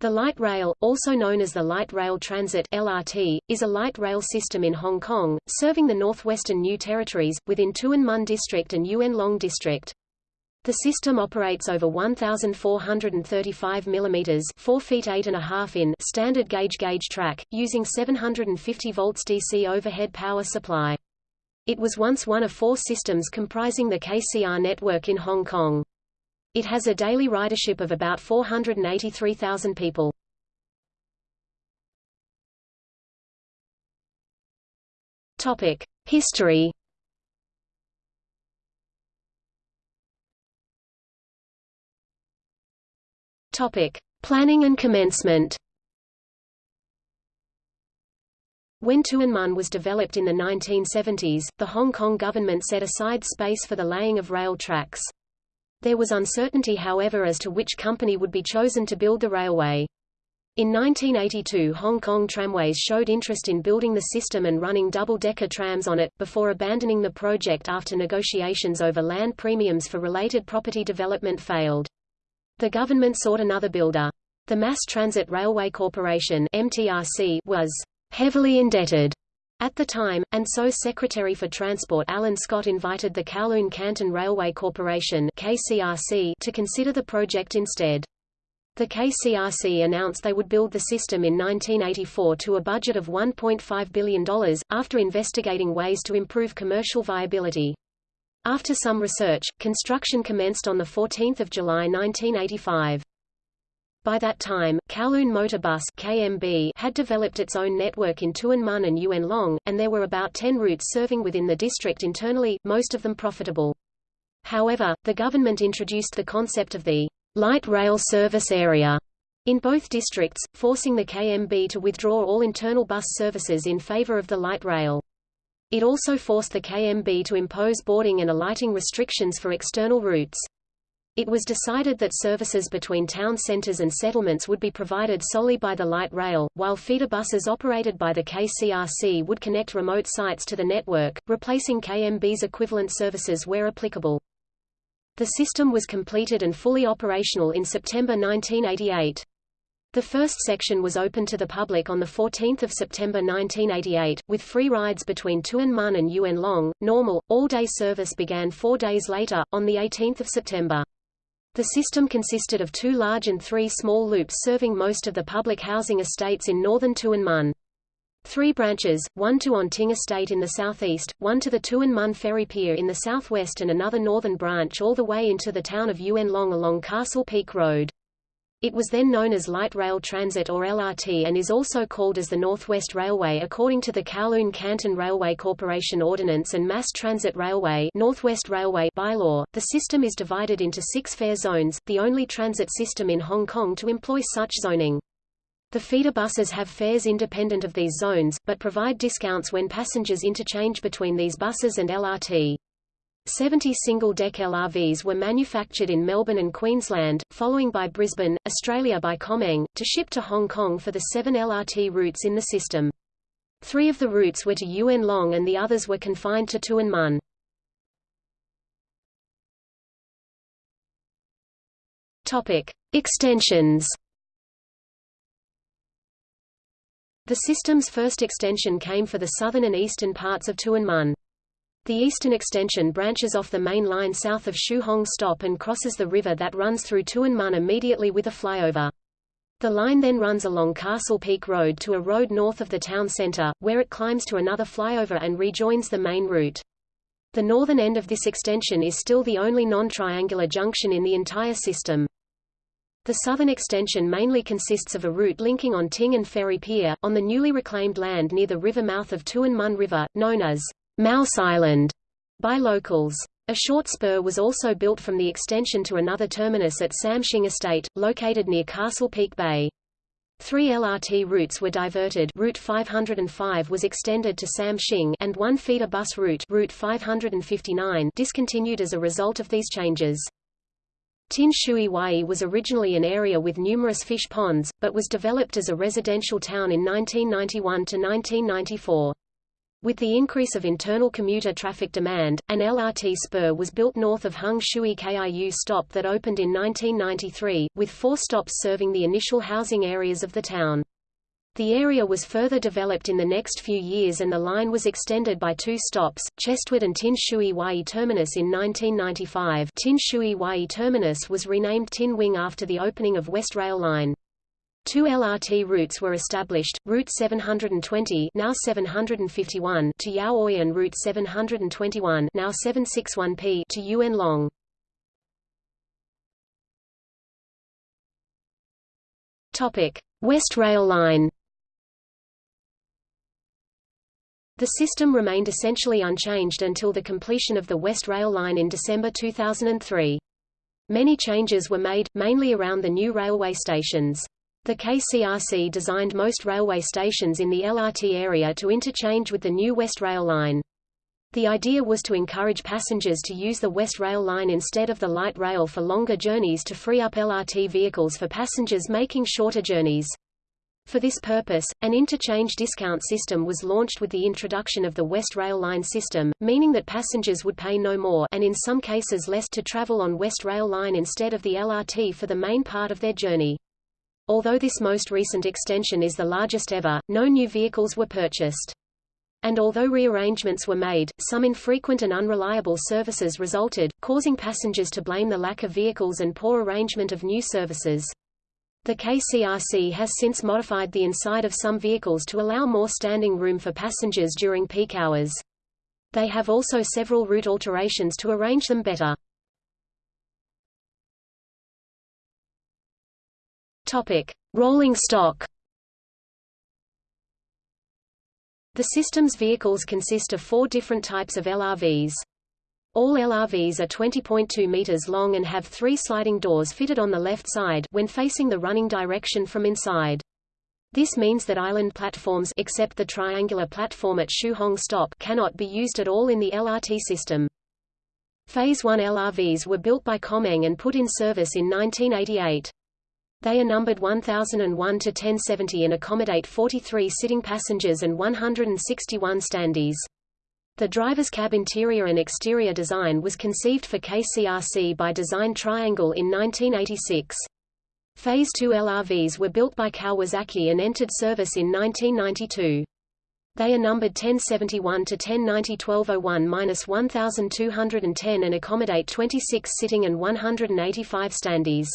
The light rail, also known as the Light Rail Transit (LRT), is a light rail system in Hong Kong, serving the northwestern New Territories, within Tuen Mun District and Yuen Long District. The system operates over 1,435 mm 4 feet 8 and a half in standard gauge gauge track, using 750 volts DC overhead power supply. It was once one of four systems comprising the KCR network in Hong Kong. It has a daily ridership of about 483,000 people. Topic: History. Topic: Planning and commencement. When Tuen Mun was developed in the 1970s, the Hong Kong government set aside space for the laying of rail tracks. There was uncertainty however as to which company would be chosen to build the railway. In 1982 Hong Kong Tramways showed interest in building the system and running double-decker trams on it, before abandoning the project after negotiations over land premiums for related property development failed. The government sought another builder. The Mass Transit Railway Corporation MTRC was heavily indebted at the time, and so Secretary for Transport Alan Scott invited the Kowloon Canton Railway Corporation KCRC to consider the project instead. The KCRC announced they would build the system in 1984 to a budget of $1.5 billion, after investigating ways to improve commercial viability. After some research, construction commenced on 14 July 1985. By that time, Kowloon Motor Bus KMB had developed its own network in Tuen Mun and Yuen Long, and there were about 10 routes serving within the district internally, most of them profitable. However, the government introduced the concept of the light rail service area in both districts, forcing the KMB to withdraw all internal bus services in favor of the light rail. It also forced the KMB to impose boarding and alighting restrictions for external routes. It was decided that services between town centres and settlements would be provided solely by the light rail, while feeder buses operated by the KCRC would connect remote sites to the network, replacing KMB's equivalent services where applicable. The system was completed and fully operational in September 1988. The first section was open to the public on 14 September 1988, with free rides between Tuen Mun and Yuen Long. Normal, all-day service began four days later, on 18 September. The system consisted of two large and three small loops serving most of the public housing estates in northern Mun. Three branches, one to On Ting Estate in the southeast, one to the Tuen Mun Ferry Pier in the southwest and another northern branch all the way into the town of Yuen Long along Castle Peak Road. It was then known as Light Rail Transit or LRT and is also called as the Northwest Railway according to the Kowloon Canton Railway Corporation Ordinance and Mass Transit Railway Northwest Railway bylaw. The system is divided into six fare zones, the only transit system in Hong Kong to employ such zoning. The feeder buses have fares independent of these zones, but provide discounts when passengers interchange between these buses and LRT. 70 single-deck LRVs were manufactured in Melbourne and Queensland, following by Brisbane, Australia by Comeng, to ship to Hong Kong for the seven LRT routes in the system. Three of the routes were to Yuen Long and the others were confined to Tuen Mun. Topic. Extensions The system's first extension came for the southern and eastern parts of Tuen Mun. The eastern extension branches off the main line south of Siu Hong Stop and crosses the river that runs through Tuen Mun immediately with a flyover. The line then runs along Castle Peak Road to a road north of the town centre, where it climbs to another flyover and rejoins the main route. The northern end of this extension is still the only non-triangular junction in the entire system. The southern extension mainly consists of a route linking On Ting and Ferry Pier, on the newly reclaimed land near the river mouth of Tuen Mun River, known as Mouse Island by locals. A short spur was also built from the extension to another terminus at Sam Shing Estate, located near Castle Peak Bay. Three LRT routes were diverted Route 505 was extended to Sam Shing and one feeder bus route Route 559 discontinued as a result of these changes. Tin Shui Wai was originally an area with numerous fish ponds, but was developed as a residential town in 1991 to 1994. With the increase of internal commuter traffic demand, an LRT spur was built north of Hung Shui Kiu stop that opened in 1993, with four stops serving the initial housing areas of the town. The area was further developed in the next few years and the line was extended by two stops, Chestwood and Tin Shui Wai Terminus in 1995 Tin Shui Wai Terminus was renamed Tin Wing after the opening of West Rail Line. Two LRT routes were established, Route 720 now 751 to Yau Oi and Route 721 now 761P to Yuen Long. Topic: West Rail Line The system remained essentially unchanged until the completion of the West Rail Line in December 2003. Many changes were made, mainly around the new railway stations. The KCRC designed most railway stations in the LRT area to interchange with the new West Rail Line. The idea was to encourage passengers to use the West Rail Line instead of the light rail for longer journeys to free up LRT vehicles for passengers making shorter journeys. For this purpose, an interchange discount system was launched with the introduction of the West Rail Line system, meaning that passengers would pay no more and in some cases less to travel on West Rail Line instead of the LRT for the main part of their journey. Although this most recent extension is the largest ever, no new vehicles were purchased. And although rearrangements were made, some infrequent and unreliable services resulted, causing passengers to blame the lack of vehicles and poor arrangement of new services. The KCRC has since modified the inside of some vehicles to allow more standing room for passengers during peak hours. They have also several route alterations to arrange them better. Topic: Rolling stock. The system's vehicles consist of four different types of LRVs. All LRVs are 20.2 meters long and have three sliding doors fitted on the left side when facing the running direction from inside. This means that island platforms except the triangular platform at Siu Hong Stop cannot be used at all in the LRT system. Phase 1 LRVs were built by Comeng and put in service in 1988. They are numbered 1001 to 1070 and accommodate 43 sitting passengers and 161 standees. The driver's cab interior and exterior design was conceived for KCRC by Design Triangle in 1986. Phase 2 LRVs were built by Kawasaki and entered service in 1992. They are numbered 1071 to 1090 1201-1210 and accommodate 26 sitting and 185 standees.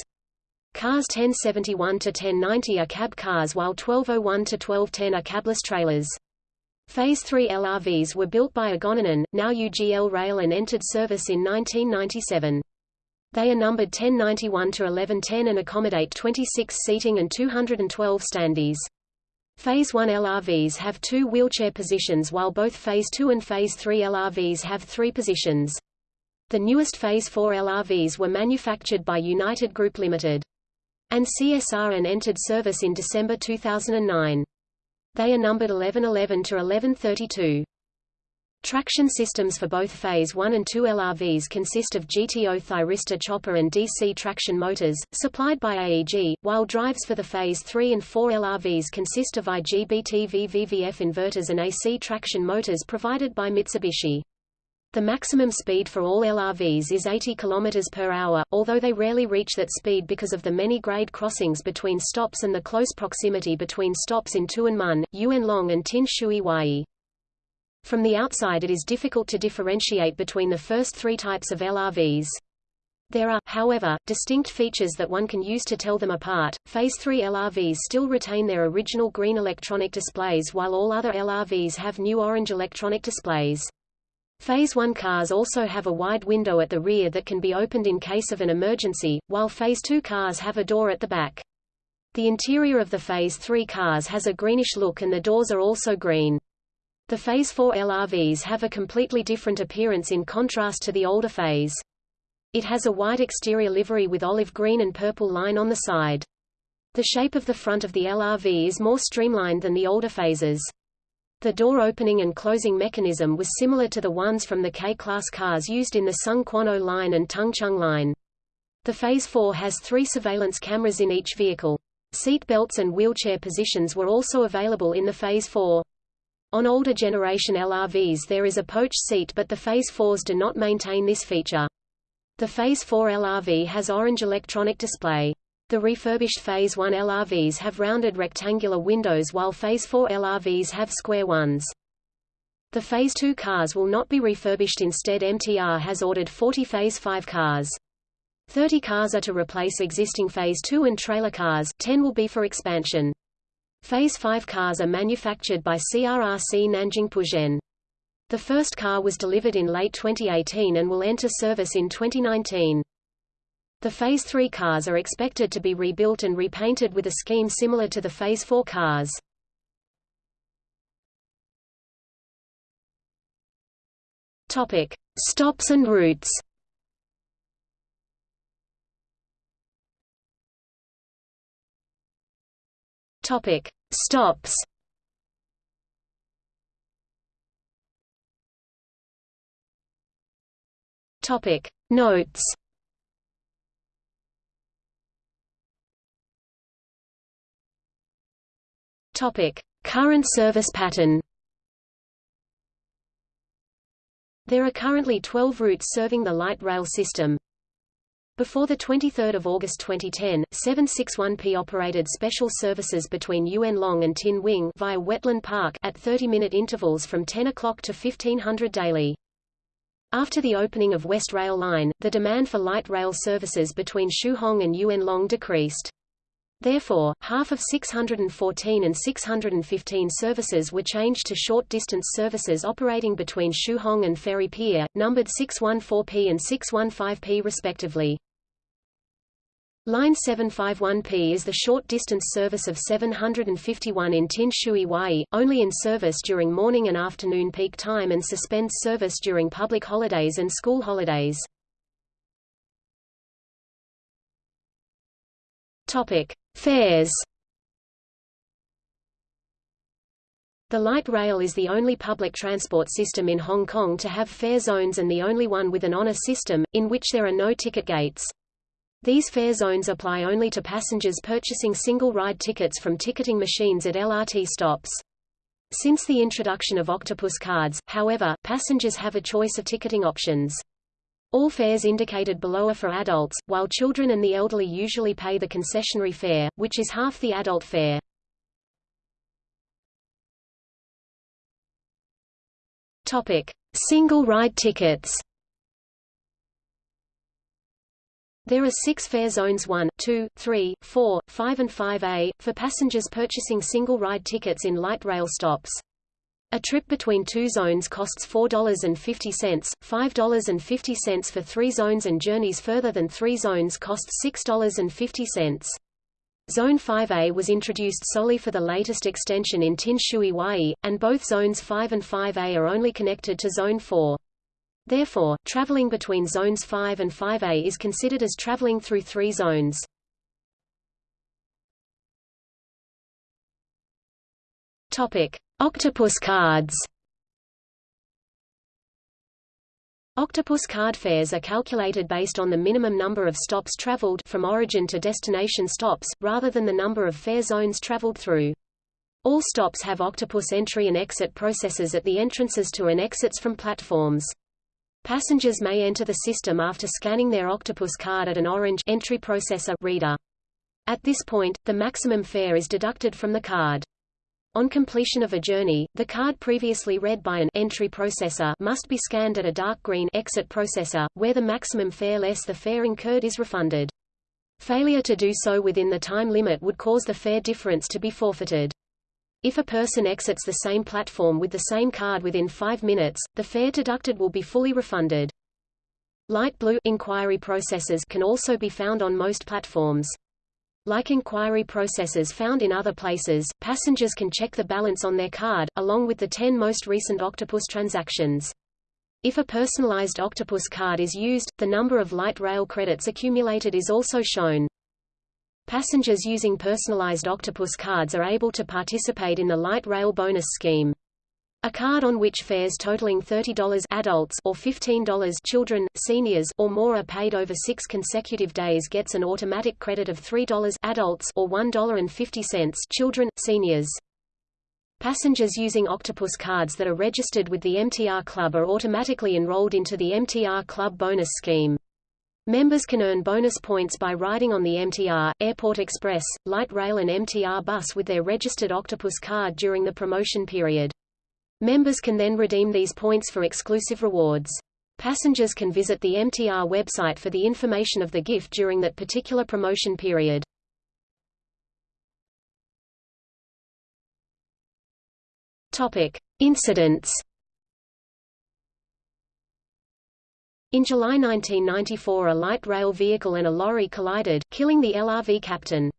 Cars 1071 to 1090 are cab cars while 1201 to 1210 are cabless trailers. Phase 3 LRVs were built by A Goninan, now UGL Rail and entered service in 1997. They are numbered 1091 to 1110 and accommodate 26 seating and 212 standees. Phase 1 LRVs have two wheelchair positions while both Phase 2 and Phase 3 LRVs have three positions. The newest Phase 4 LRVs were manufactured by United Group Limited. And CSR and entered service in December 2009. They are numbered 1111 to 1132. Traction systems for both Phase 1 and 2 LRVs consist of GTO thyristor chopper and DC traction motors, supplied by AEG, while drives for the Phase 3 and 4 LRVs consist of IGBT VVVF inverters and AC traction motors provided by Mitsubishi. The maximum speed for all LRVs is 80 km per hour, although they rarely reach that speed because of the many grade crossings between stops and the close proximity between stops in Tuen Mun, Yuen Long and Tin Shui Wai. From the outside it is difficult to differentiate between the first three types of LRVs. There are, however, distinct features that one can use to tell them apart. Phase 3 LRVs still retain their original green electronic displays while all other LRVs have new orange electronic displays. Phase 1 cars also have a wide window at the rear that can be opened in case of an emergency, while Phase 2 cars have a door at the back. The interior of the Phase 3 cars has a greenish look and the doors are also green. The Phase 4 LRVs have a completely different appearance in contrast to the older phase. It has a white exterior livery with olive green and purple line on the side. The shape of the front of the LRV is more streamlined than the older phases. The door opening and closing mechanism was similar to the ones from the K-class cars used in the Tseung Kwan O line and Tung Chung line. The Phase 4 has three surveillance cameras in each vehicle. Seat belts and wheelchair positions were also available in the Phase 4. On older generation LRVs there is a poach seat but the Phase 4s do not maintain this feature. The Phase 4 LRV has orange electronic display. The refurbished Phase 1 LRVs have rounded rectangular windows while Phase 4 LRVs have square ones. The Phase 2 cars will not be refurbished instead MTR has ordered 40 Phase 5 cars. 30 cars are to replace existing Phase 2 and trailer cars, 10 will be for expansion. Phase 5 cars are manufactured by CRRC Nanjing Puzhen. The first car was delivered in late 2018 and will enter service in 2019. The Phase 3 cars are expected to be rebuilt and repainted with a scheme similar to the Phase 4 cars. Topic: Stops and routes. Topic: Stops. Topic: Notes. Topic: Current service pattern. There are currently 12 routes serving the light rail system. Before 23 August 2010, 761P operated special services between Yuen Long and Tin Wing via Wetland Park at 30-minute intervals from 10 o'clock to 1500 daily. After the opening of West Rail Line, the demand for light rail services between Hong and Yuen Long decreased. Therefore, half of 614 and 615 services were changed to short-distance services operating between Hong and Ferry Pier, numbered 614P and 615P respectively. Line 751P is the short-distance service of 751 in Tin Shui Wai, only in service during morning and afternoon peak time and suspends service during public holidays and school holidays. Topic: Fares. The light rail is the only public transport system in Hong Kong to have fare zones and the only one with an honor system, in which there are no ticket gates. These fare zones apply only to passengers purchasing single-ride tickets from ticketing machines at LRT stops. Since the introduction of Octopus cards, however, passengers have a choice of ticketing options. All fares indicated below are for adults, while children and the elderly usually pay the concessionary fare, which is half the adult fare. Topic: Single-ride tickets. There are six fare zones 1, 2, 3, 4, 5 and 5A, for passengers purchasing single-ride tickets in light rail stops. A trip between two zones costs $4.50, $5.50 for three zones and journeys further than three zones cost $6.50. Zone 5A was introduced solely for the latest extension in Tin Shui Wai, and both zones 5 and 5A are only connected to Zone 4. Therefore, traveling between zones 5 and 5A is considered as traveling through three zones. Topic: Octopus cards. Octopus card fares are calculated based on the minimum number of stops traveled from origin to destination stops, rather than the number of fare zones traveled through. All stops have Octopus entry and exit processes at the entrances to and exits from platforms. Passengers may enter the system after scanning their Octopus card at an orange entry processor reader. At this point, the maximum fare is deducted from the card. On completion of a journey, the card previously read by an entry processor must be scanned at a dark green exit processor, where the maximum fare less the fare incurred is refunded. Failure to do so within the time limit would cause the fare difference to be forfeited. If a person exits the same platform with the same card within five minutes, the fare deducted will be fully refunded. Light blue inquiry processors can also be found on most platforms. Like inquiry processes found in other places, passengers can check the balance on their card, along with the 10 most recent Octopus transactions. If a personalized Octopus card is used, the number of light rail credits accumulated is also shown. Passengers using personalized Octopus cards are able to participate in the light rail bonus scheme. A card on which fares totaling $30 adults or $15 children, seniors or more are paid over 6 consecutive days gets an automatic credit of $3 adults or $1.50 children, seniors. Passengers using Octopus cards that are registered with the MTR Club are automatically enrolled into the MTR Club bonus scheme. Members can earn bonus points by riding on the MTR, Airport Express, Light Rail and MTR bus with their registered Octopus card during the promotion period. Members can then redeem these points for exclusive rewards. Passengers can visit the MTR website for the information of the gift during that particular promotion period. Topic: Incidents In July 1994 a light rail vehicle and a lorry collided, killing the LRV captain.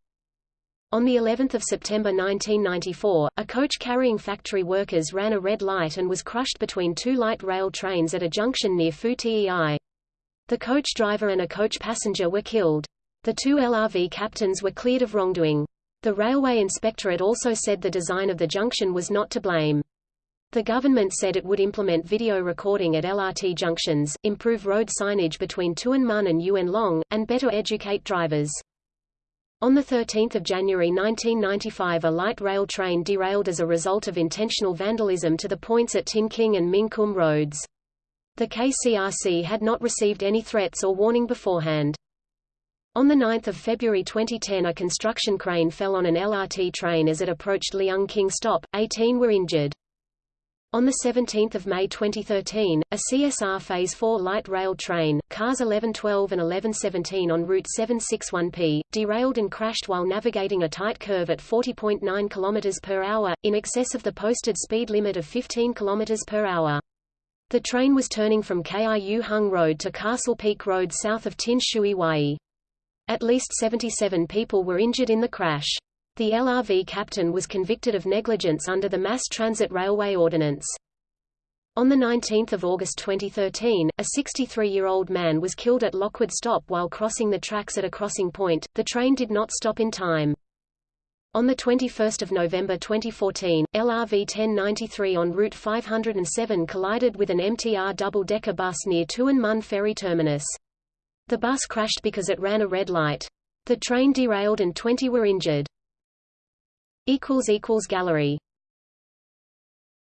On the 11th of September 1994, a coach carrying factory workers ran a red light and was crushed between two light rail trains at a junction near Fu Tei. The coach driver and a coach passenger were killed. The two LRV captains were cleared of wrongdoing. The Railway Inspectorate also said the design of the junction was not to blame. The government said it would implement video recording at LRT junctions, improve road signage between Tuen Mun and Yuen Long, and better educate drivers. On 13 January 1995 a light rail train derailed as a result of intentional vandalism to the points at Tin King and Ming Kum roads. The KCRC had not received any threats or warning beforehand. On 9 February 2010 a construction crane fell on an LRT train as it approached Leung King stop, 18 were injured. On 17 May 2013, a CSR Phase 4 light rail train, cars 1112 and 1117 on Route 761P, derailed and crashed while navigating a tight curve at 40.9 km per hour, in excess of the posted speed limit of 15 km per hour. The train was turning from Kiu Hung Road to Castle Peak Road south of Tin Shui Wai. At least 77 people were injured in the crash. The LRV captain was convicted of negligence under the Mass Transit Railway Ordinance. On 19 August 2013, a 63-year-old man was killed at Locwood Stop while crossing the tracks at a crossing point. The train did not stop in time. On 21 November 2014, LRV 1093 on Route 507 collided with an MTR double-decker bus near Tuen Mun Ferry Terminus. The bus crashed because it ran a red light. The train derailed and 20 were injured. Gallery